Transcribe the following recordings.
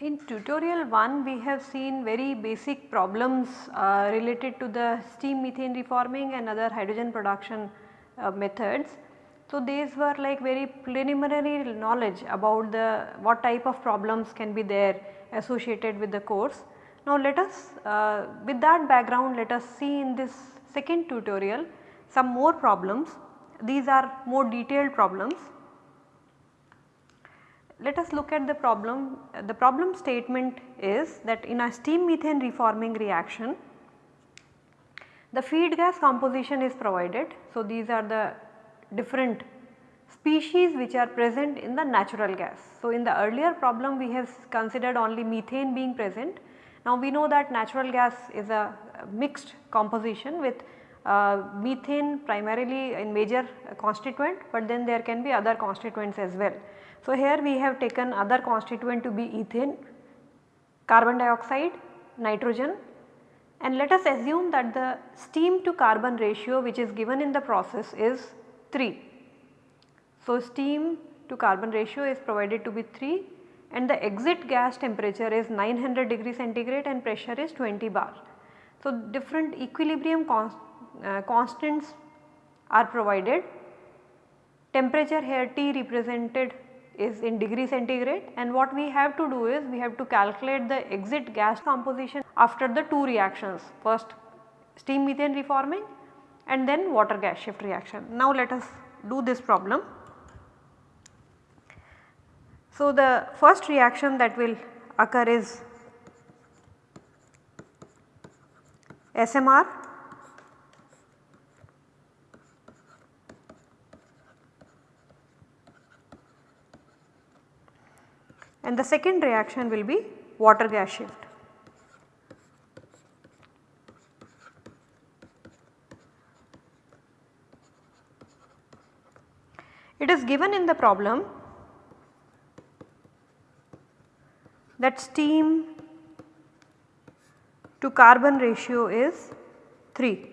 In tutorial 1 we have seen very basic problems uh, related to the steam methane reforming and other hydrogen production uh, methods. So, these were like very preliminary knowledge about the what type of problems can be there associated with the course. Now, let us uh, with that background let us see in this second tutorial some more problems. These are more detailed problems let us look at the problem. The problem statement is that in a steam methane reforming reaction, the feed gas composition is provided. So, these are the different species which are present in the natural gas. So, in the earlier problem we have considered only methane being present. Now, we know that natural gas is a mixed composition with uh, methane primarily in major constituent, but then there can be other constituents as well. So, here we have taken other constituent to be ethane, carbon dioxide, nitrogen and let us assume that the steam to carbon ratio which is given in the process is 3. So, steam to carbon ratio is provided to be 3 and the exit gas temperature is 900 degree centigrade and pressure is 20 bar. So, different equilibrium const, uh, constants are provided. Temperature here T represented is in degree centigrade and what we have to do is we have to calculate the exit gas composition after the two reactions first steam methane reforming and then water gas shift reaction. Now let us do this problem. So the first reaction that will occur is SMR and the second reaction will be water gas shift. It is given in the problem that steam to carbon ratio is 3.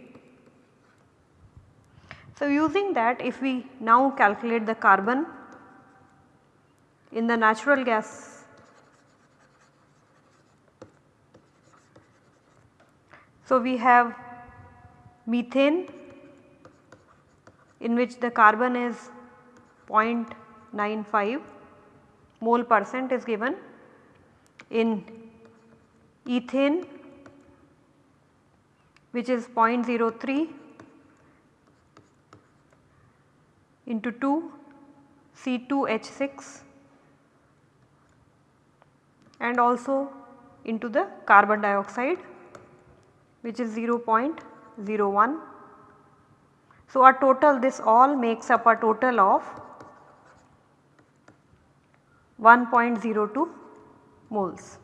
So, using that if we now calculate the carbon in the natural gas. So, we have methane in which the carbon is 0.95 mole percent is given in ethane which is 0.03 into 2 C2H6 and also into the carbon dioxide which is 0.01. So, a total this all makes up a total of 1.02 moles.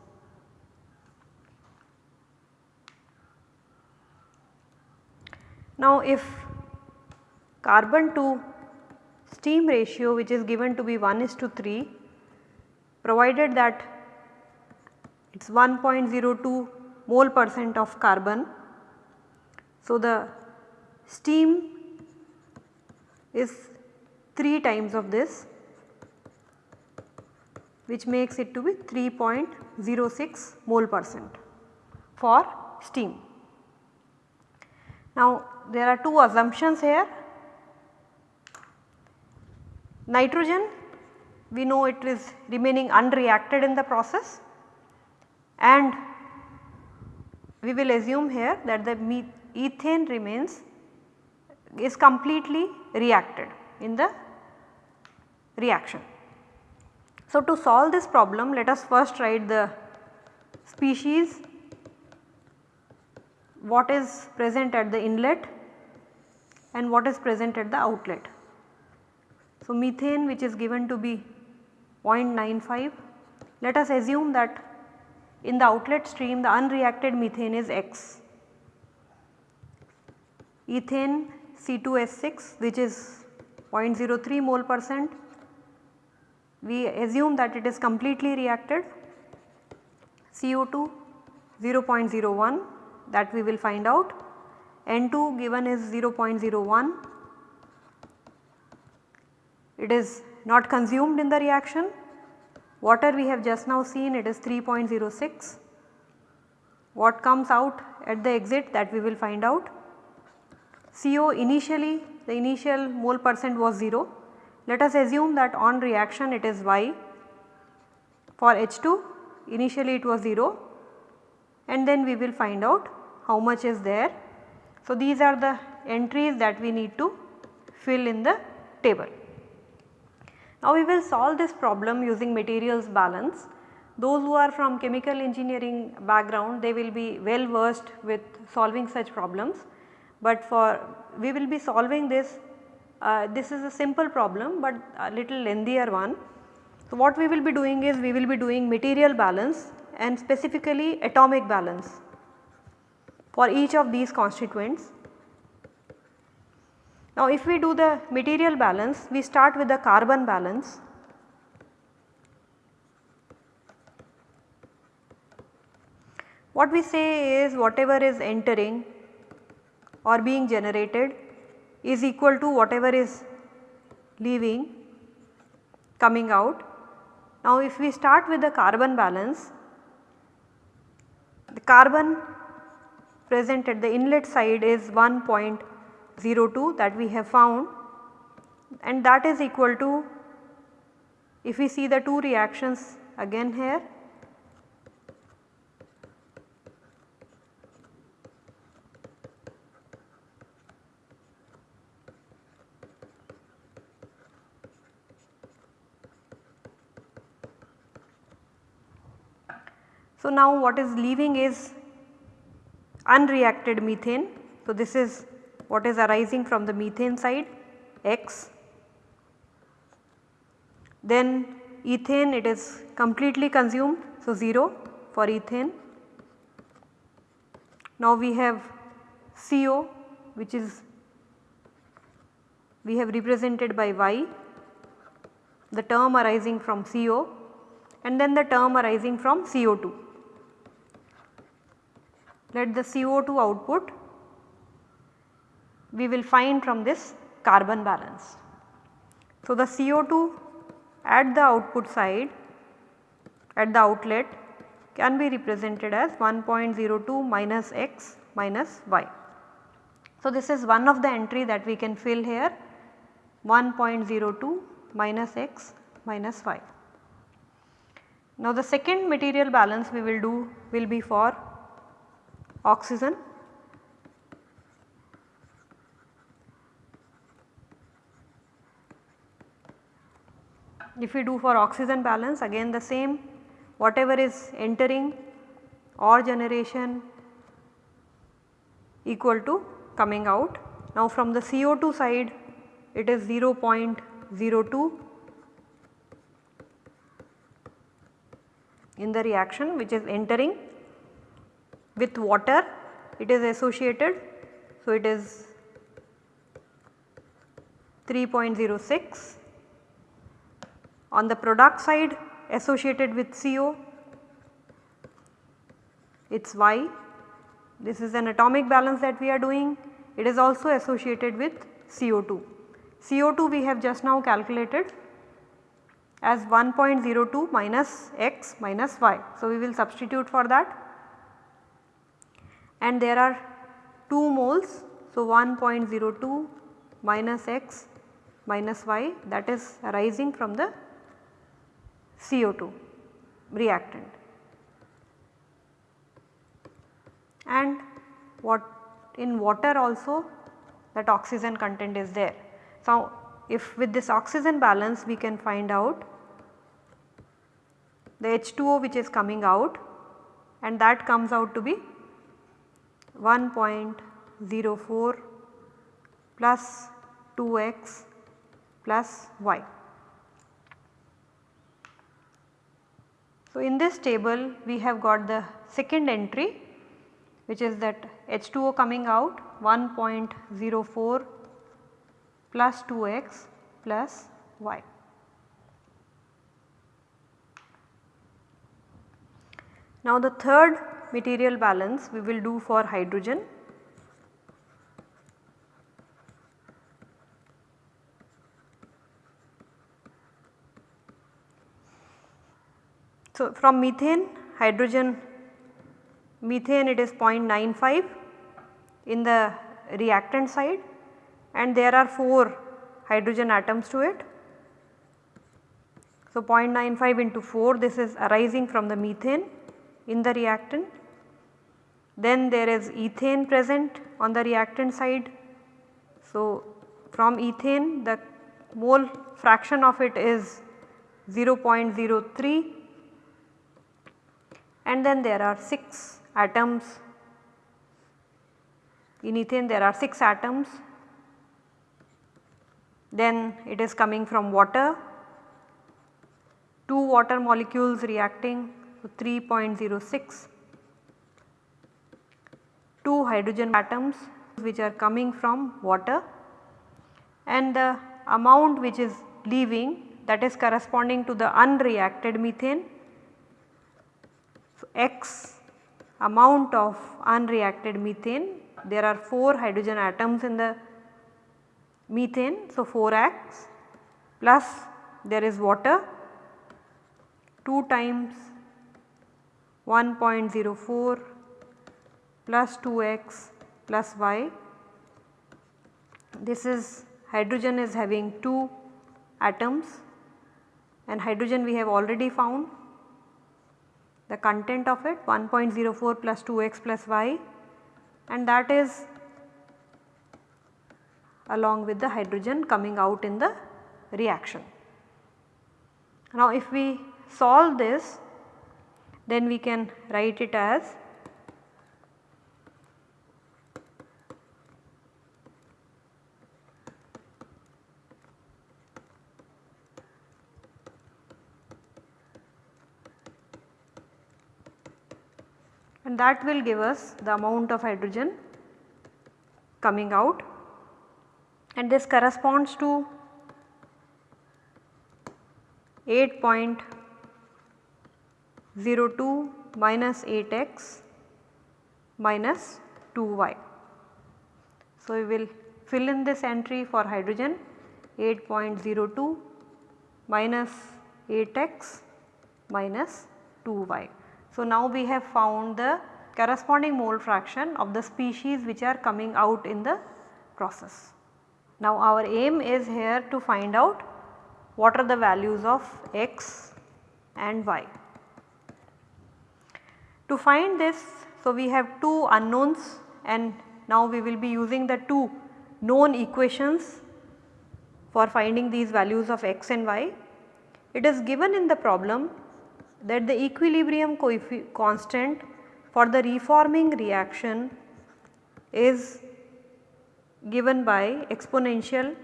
Now, if carbon to steam ratio which is given to be 1 is to 3 provided that it is 1.02 mole percent of carbon. So, the steam is 3 times of this which makes it to be 3.06 mole percent for steam. Now, there are two assumptions here. Nitrogen we know it is remaining unreacted in the process and we will assume here that the ethane remains is completely reacted in the reaction. So, to solve this problem let us first write the species what is present at the inlet and what is present at the outlet. So, methane which is given to be 0.95 let us assume that in the outlet stream the unreacted methane is X. Ethane C2H6 which is 0.03 mole percent we assume that it is completely reacted. CO2 0.01 that we will find out. N2 given is 0.01 it is not consumed in the reaction. Water we have just now seen it is 3.06 what comes out at the exit that we will find out. CO initially the initial mole percent was 0 let us assume that on reaction it is Y for H2 initially it was 0 and then we will find out how much is there. So, these are the entries that we need to fill in the table. Now, we will solve this problem using materials balance. Those who are from chemical engineering background they will be well versed with solving such problems, but for we will be solving this uh, this is a simple problem, but a little lengthier one. So, what we will be doing is we will be doing material balance and specifically atomic balance for each of these constituents. Now if we do the material balance we start with the carbon balance. What we say is whatever is entering or being generated is equal to whatever is leaving coming out. Now if we start with the carbon balance the carbon present at the inlet side is 1.02 that we have found and that is equal to if we see the two reactions again here So, now what is leaving is unreacted methane. So, this is what is arising from the methane side X. Then ethane it is completely consumed. So, 0 for ethane. Now, we have CO which is we have represented by Y the term arising from CO and then the term arising from CO2 let the CO2 output we will find from this carbon balance. So, the CO2 at the output side at the outlet can be represented as 1.02 minus x minus y. So, this is one of the entry that we can fill here 1.02 minus x minus y. Now, the second material balance we will do will be for oxygen if we do for oxygen balance again the same whatever is entering or generation equal to coming out. Now from the CO2 side it is 0.02 in the reaction which is entering with water it is associated. So, it is 3.06 on the product side associated with CO it is Y. This is an atomic balance that we are doing it is also associated with CO2. CO2 we have just now calculated as 1.02 minus x minus y. So, we will substitute for that and there are 2 moles. So, 1.02 minus x minus y that is arising from the CO2 reactant. And what in water also that oxygen content is there. So, if with this oxygen balance we can find out the H2O which is coming out and that comes out to be 1.04 plus 2x plus y. So, in this table we have got the second entry which is that H2O coming out 1.04 plus 2x plus y. Now the third material balance we will do for hydrogen. So from methane, hydrogen, methane it is 0.95 in the reactant side and there are 4 hydrogen atoms to it. So 0.95 into 4 this is arising from the methane in the reactant. Then there is ethane present on the reactant side. So from ethane the mole fraction of it is 0.03 and then there are 6 atoms. In ethane there are 6 atoms. Then it is coming from water. 2 water molecules reacting so 3.06 2 hydrogen atoms which are coming from water and the amount which is leaving that is corresponding to the unreacted methane. So, x amount of unreacted methane there are 4 hydrogen atoms in the methane. So, 4x plus there is water 2 times 1.04 plus 2x plus y. This is hydrogen is having 2 atoms and hydrogen we have already found the content of it 1.04 plus 2x plus y and that is along with the hydrogen coming out in the reaction. Now if we solve this then we can write it as and that will give us the amount of hydrogen coming out and this corresponds to 8. 02 minus 8x minus 2y. So, we will fill in this entry for hydrogen 8.02 minus 8x minus 2y. So, now we have found the corresponding mole fraction of the species which are coming out in the process. Now, our aim is here to find out what are the values of x and y. To find this, so we have two unknowns and now we will be using the two known equations for finding these values of x and y. It is given in the problem that the equilibrium constant for the reforming reaction is given by exponential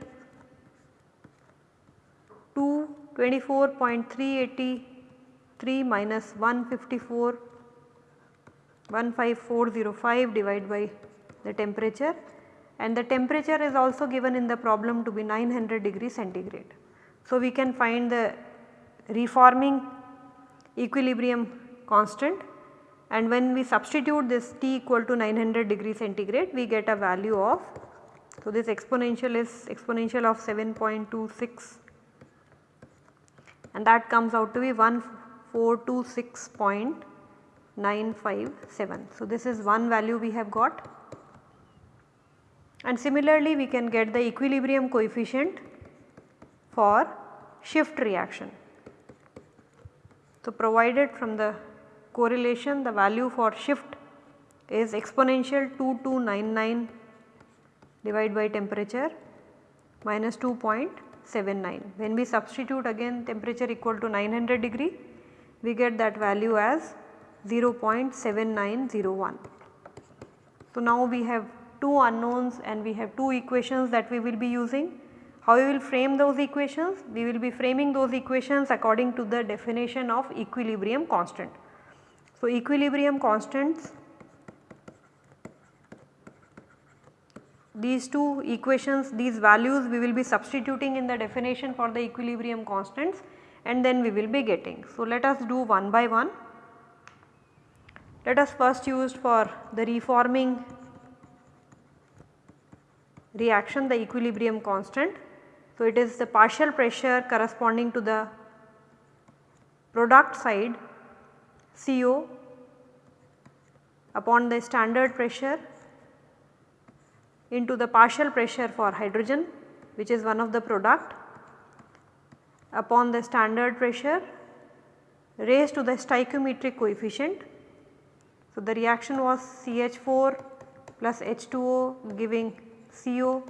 2 24.383 minus 154 15405 divided by the temperature and the temperature is also given in the problem to be 900 degree centigrade. So, we can find the reforming equilibrium constant and when we substitute this T equal to 900 degree centigrade we get a value of so this exponential is exponential of 7.26 and that comes out to be 1426. 957. So, this is one value we have got and similarly we can get the equilibrium coefficient for shift reaction. So, provided from the correlation the value for shift is exponential 2299 divided by temperature minus 2.79. When we substitute again temperature equal to 900 degree we get that value as 0.7901. So, now we have two unknowns and we have two equations that we will be using. How we will frame those equations? We will be framing those equations according to the definition of equilibrium constant. So, equilibrium constants these two equations these values we will be substituting in the definition for the equilibrium constants and then we will be getting. So, let us do one by one. let us first use for the reforming reaction the equilibrium constant. So, it is the partial pressure corresponding to the product side CO upon the standard pressure into the partial pressure for hydrogen which is one of the product upon the standard pressure raised to the stoichiometric coefficient. So, the reaction was CH4 plus H2O giving CO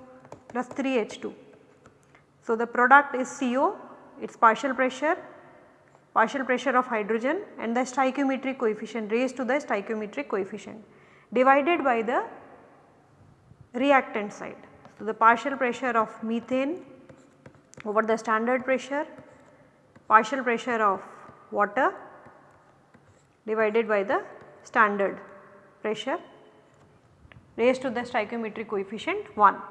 plus 3H2. So, the product is CO its partial pressure partial pressure of hydrogen and the stoichiometric coefficient raised to the stoichiometric coefficient divided by the reactant side. So, the partial pressure of methane over the standard pressure, partial pressure of water divided by the standard pressure raised to the stoichiometric coefficient 1.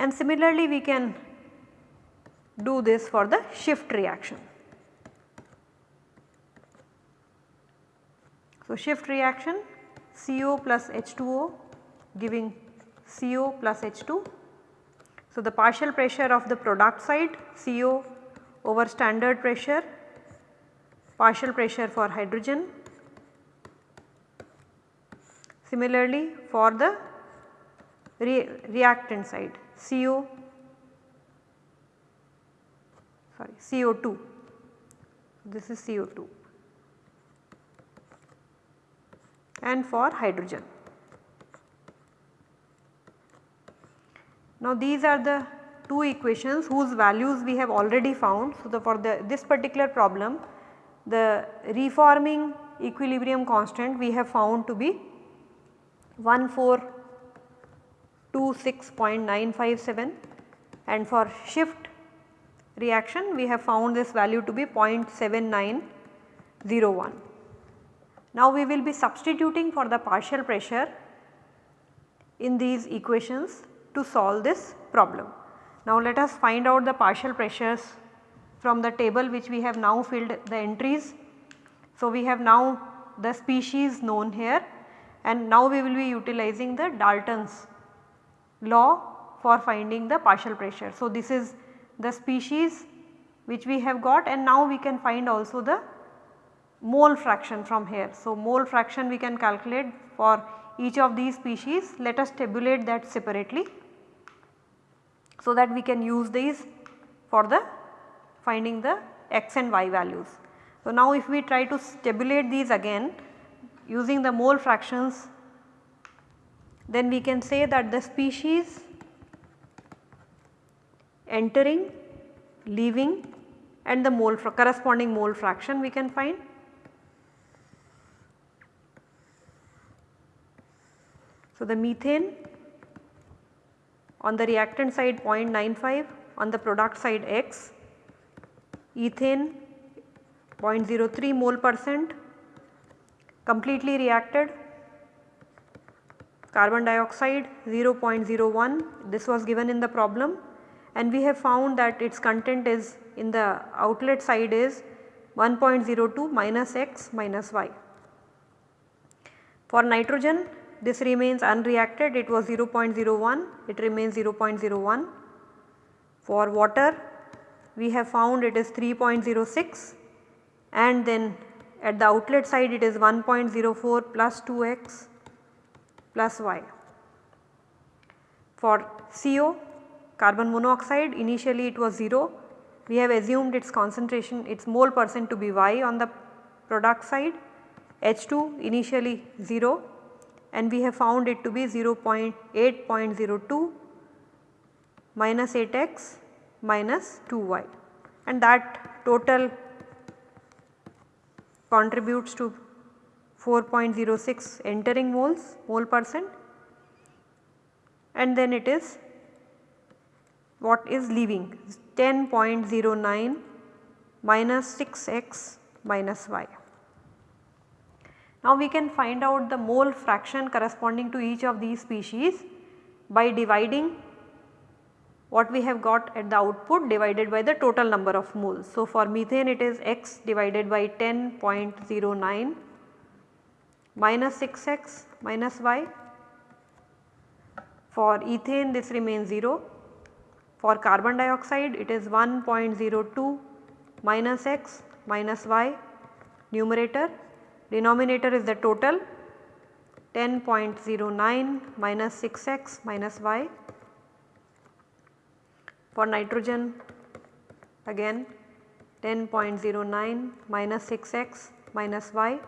And similarly we can do this for the shift reaction. So, shift reaction CO plus H2O giving CO plus H2. So, the partial pressure of the product side CO over standard pressure, partial pressure for hydrogen. Similarly, for the re reactant side CO sorry CO2 this is CO2 and for hydrogen. Now these are the two equations whose values we have already found. So, the for the this particular problem the reforming equilibrium constant we have found to be 1426.957 and for shift reaction we have found this value to be 0.7901. Now we will be substituting for the partial pressure in these equations to solve this problem. Now let us find out the partial pressures from the table which we have now filled the entries. So we have now the species known here and now we will be utilizing the Dalton's law for finding the partial pressure. So this is the species which we have got and now we can find also the mole fraction from here. So mole fraction we can calculate for each of these species let us tabulate that separately so that we can use these for the finding the x and y values. So, now if we try to tabulate these again using the mole fractions then we can say that the species entering, leaving and the mole corresponding mole fraction we can find. So, the methane on the reactant side 0.95, on the product side X, ethane 0.03 mole percent, completely reacted, carbon dioxide 0.01 this was given in the problem. And we have found that its content is in the outlet side is 1.02 minus x minus y. For nitrogen this remains unreacted. It was 0.01 it remains 0.01. For water we have found it is 3.06 and then at the outlet side it is 1.04 plus 2x plus y. For CO carbon monoxide initially it was 0 we have assumed its concentration its mole percent to be y on the product side. H2 initially 0 and we have found it to be 0.8.02 minus 8x minus 2y and that total contributes to 4.06 entering moles mole percent and then it is what is leaving 10.09 minus 6x minus y. Now we can find out the mole fraction corresponding to each of these species by dividing what we have got at the output divided by the total number of moles. So, for methane it is x divided by 10.09 minus 6x minus y. For ethane this remains 0. For carbon dioxide it is 1.02 minus x minus y. Numerator. Denominator is the total. 10.09 minus 6x minus y. For nitrogen again 10.09 minus 6x minus y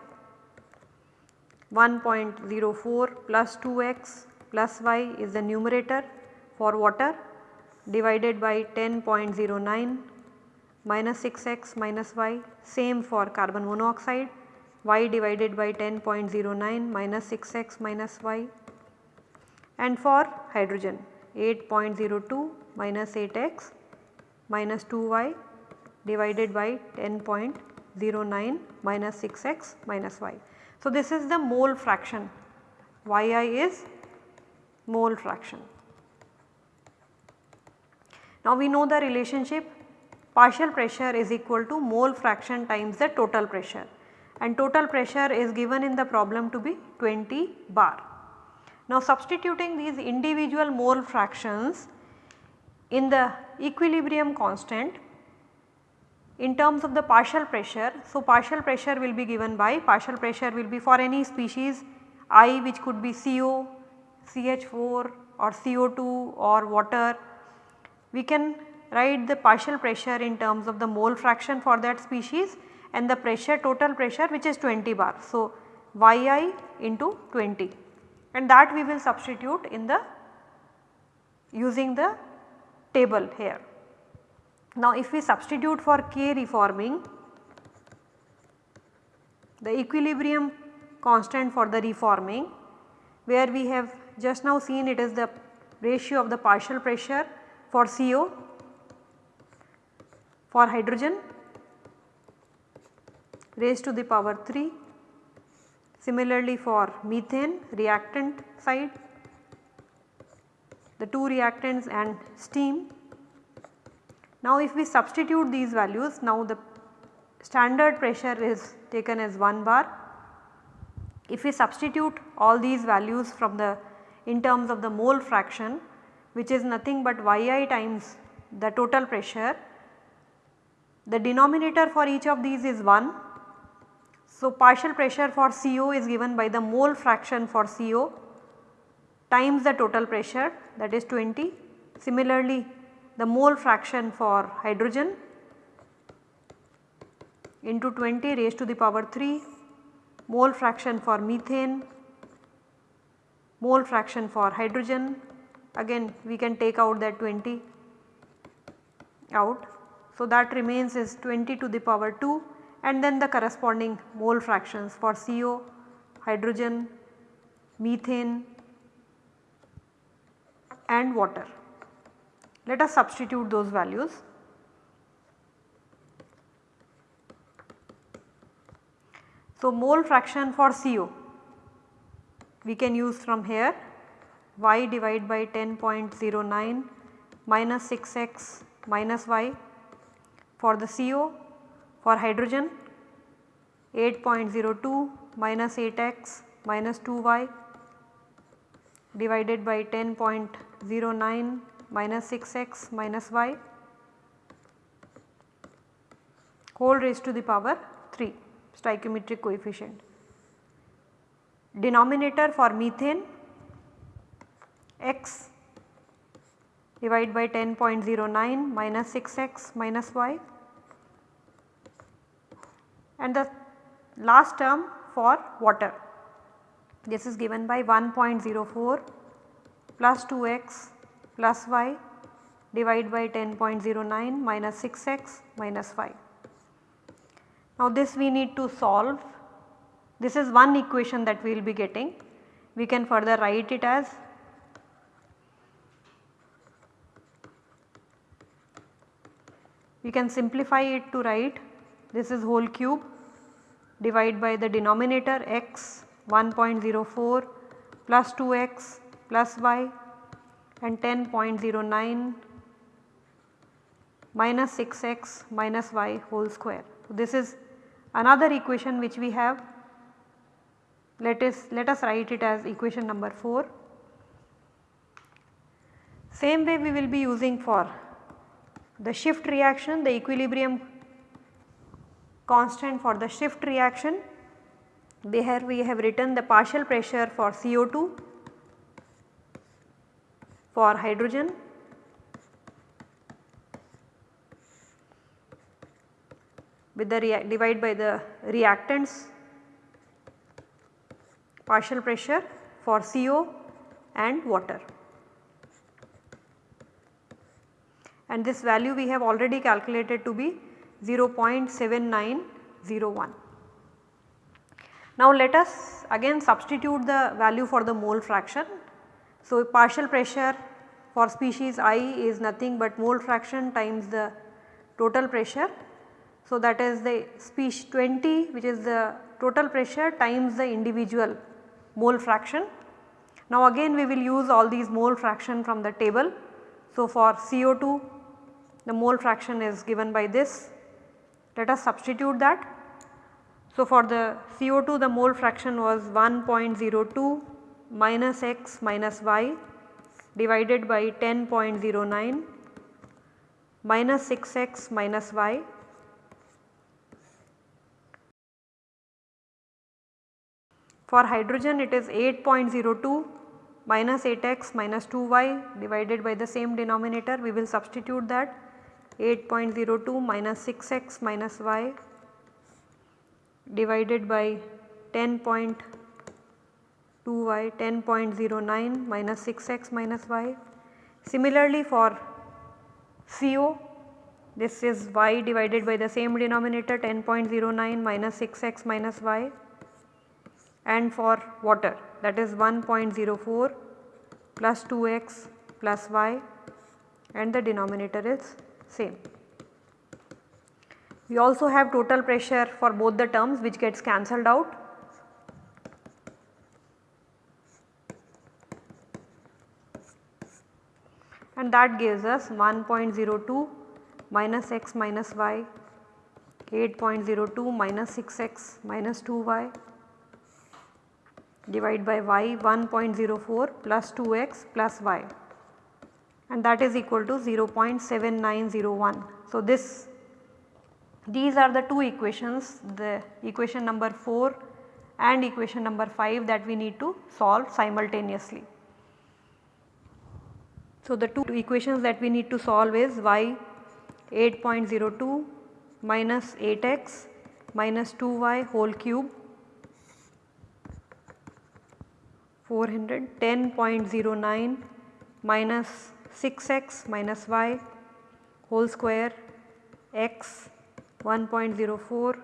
1.04 plus 2x plus y is the numerator for water divided by 10.09 minus 6x minus y same for carbon monoxide y divided by 10.09 minus 6x minus y and for hydrogen 8.02 minus 8x minus 2y divided by 10.09 minus 6x minus y. So, this is the mole fraction yi is mole fraction. Now, we know the relationship partial pressure is equal to mole fraction times the total pressure and total pressure is given in the problem to be 20 bar. Now substituting these individual mole fractions in the equilibrium constant in terms of the partial pressure. So, partial pressure will be given by partial pressure will be for any species I which could be CO, CH4 or CO2 or water. We can write the partial pressure in terms of the mole fraction for that species and the pressure total pressure which is 20 bar. So, yi into 20 and that we will substitute in the using the table here. Now if we substitute for K reforming the equilibrium constant for the reforming where we have just now seen it is the ratio of the partial pressure for CO for hydrogen raised to the power 3 Similarly for methane reactant side the two reactants and steam. Now if we substitute these values now the standard pressure is taken as 1 bar. If we substitute all these values from the in terms of the mole fraction which is nothing but yi times the total pressure the denominator for each of these is 1 so, partial pressure for CO is given by the mole fraction for CO times the total pressure that is 20. Similarly, the mole fraction for hydrogen into 20 raised to the power 3, mole fraction for methane, mole fraction for hydrogen again we can take out that 20 out. So, that remains is 20 to the power 2 and then the corresponding mole fractions for CO, hydrogen, methane and water. Let us substitute those values. So, mole fraction for CO we can use from here y divided by 10.09 minus 6x minus y for the CO for hydrogen 8.02 minus 8x minus 2y divided by 10.09 minus 6x minus y whole raised to the power 3 stoichiometric coefficient. Denominator for methane x divided by 10.09 minus 6x minus y and the last term for water. This is given by 1.04 plus 2x plus y divided by 10.09 minus 6x minus minus y. Now this we need to solve. This is one equation that we will be getting. We can further write it as we can simplify it to write this is whole cube divide by the denominator x 1.04 plus 2x plus y and 10.09 minus 6x minus y whole square. So, this is another equation which we have let us let us write it as equation number 4. Same way we will be using for the shift reaction the equilibrium constant for the shift reaction here we have written the partial pressure for CO2 for hydrogen with the divide by the reactants partial pressure for CO and water. And this value we have already calculated to be 0.7901. Now let us again substitute the value for the mole fraction. So partial pressure for species i is nothing but mole fraction times the total pressure. So that is the species 20 which is the total pressure times the individual mole fraction. Now again we will use all these mole fraction from the table. So for CO2 the mole fraction is given by this. Let us substitute that. So for the CO2 the mole fraction was 1.02 minus x minus y divided by 10.09 minus 6x minus y. For hydrogen it is 8.02 minus 8x minus 2y divided by the same denominator. We will substitute that. 8.02 minus 6x minus y divided by 10.2y 10.09 minus 6x minus y. Similarly for CO this is y divided by the same denominator 10.09 minus 6x minus y and for water that is 1.04 plus 2x plus y and the denominator is same. We also have total pressure for both the terms which gets cancelled out. And that gives us 1.02 minus x minus y 8.02 minus 6x minus 2y divide by y 1.04 plus 2x plus y and that is equal to 0.7901. So, this these are the two equations the equation number 4 and equation number 5 that we need to solve simultaneously. So, the two equations that we need to solve is y 8.02 minus 8x minus 2y whole cube 410.09 minus 6x minus y whole square x 1.04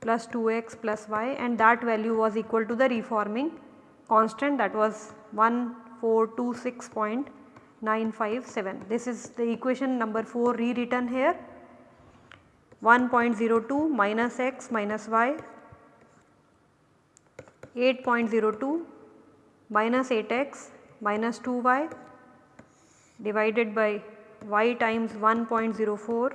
plus 2x plus y and that value was equal to the reforming constant that was 1426.957. This is the equation number 4 rewritten here 1.02 minus x minus y 8.02 minus 8x minus 2y divided by y times 1.04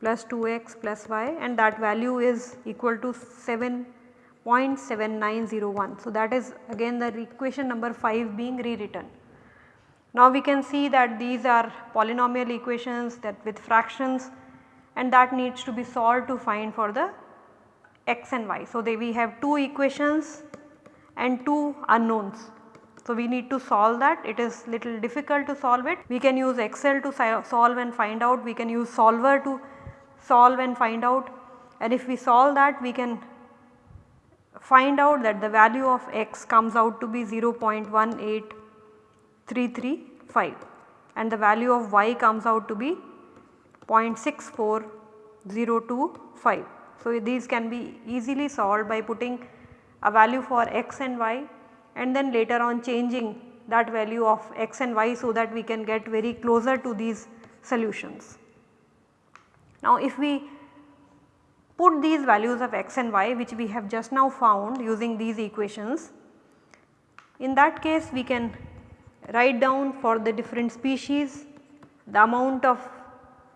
plus 2x plus y and that value is equal to 7.7901. So, that is again the equation number 5 being rewritten. Now, we can see that these are polynomial equations that with fractions and that needs to be solved to find for the x and y. So, they we have two equations and 2 unknowns. So, we need to solve that it is little difficult to solve it. We can use excel to solve and find out, we can use solver to solve and find out and if we solve that we can find out that the value of x comes out to be 0.18335 and the value of y comes out to be 0.64025. So, these can be easily solved by putting a value for x and y and then later on changing that value of x and y so that we can get very closer to these solutions. Now if we put these values of x and y which we have just now found using these equations, in that case we can write down for the different species the amount of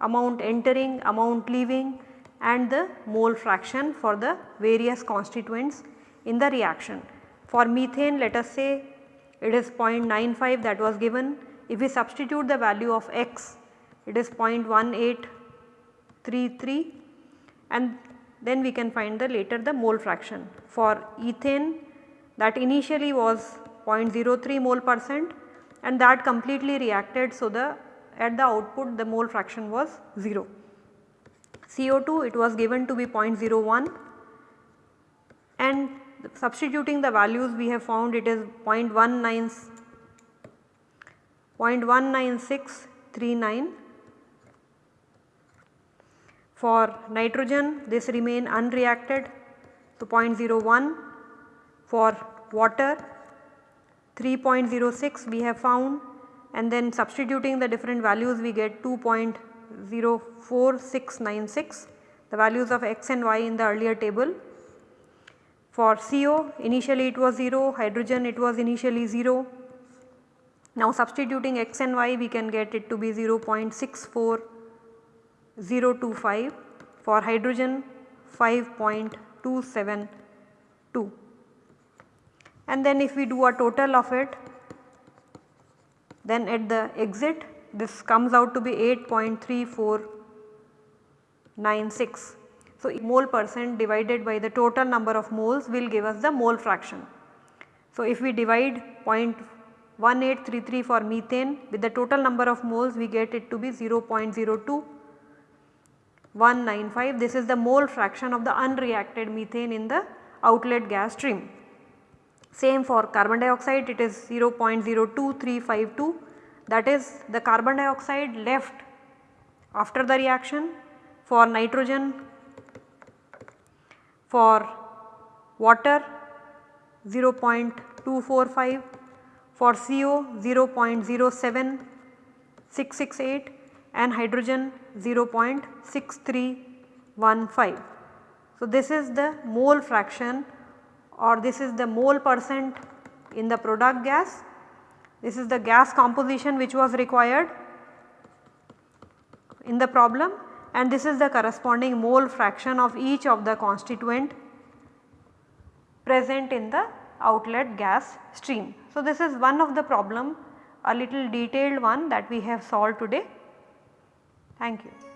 amount entering, amount leaving and the mole fraction for the various constituents in the reaction. For methane let us say it is 0.95 that was given. If we substitute the value of x it is 0.1833 and then we can find the later the mole fraction. For ethane that initially was 0.03 mole percent and that completely reacted. So, the at the output the mole fraction was 0. CO2 it was given to be 0.01 and substituting the values we have found it is 0.19 0.19639. For nitrogen this remain unreacted so 0.01 for water 3.06 we have found and then substituting the different values we get 2.04696 the values of x and y in the earlier table. For CO initially it was 0, hydrogen it was initially 0. Now substituting x and y we can get it to be 0.64025 for hydrogen 5.272 and then if we do a total of it then at the exit this comes out to be 8.3496. So, mole percent divided by the total number of moles will give us the mole fraction. So, if we divide 0.1833 for methane with the total number of moles we get it to be 0.02195 this is the mole fraction of the unreacted methane in the outlet gas stream. Same for carbon dioxide it is 0.02352 that is the carbon dioxide left after the reaction for nitrogen for water 0.245 for CO 0.07668 and hydrogen 0.6315. So, this is the mole fraction or this is the mole percent in the product gas. This is the gas composition which was required in the problem and this is the corresponding mole fraction of each of the constituent present in the outlet gas stream. So, this is one of the problem a little detailed one that we have solved today. Thank you.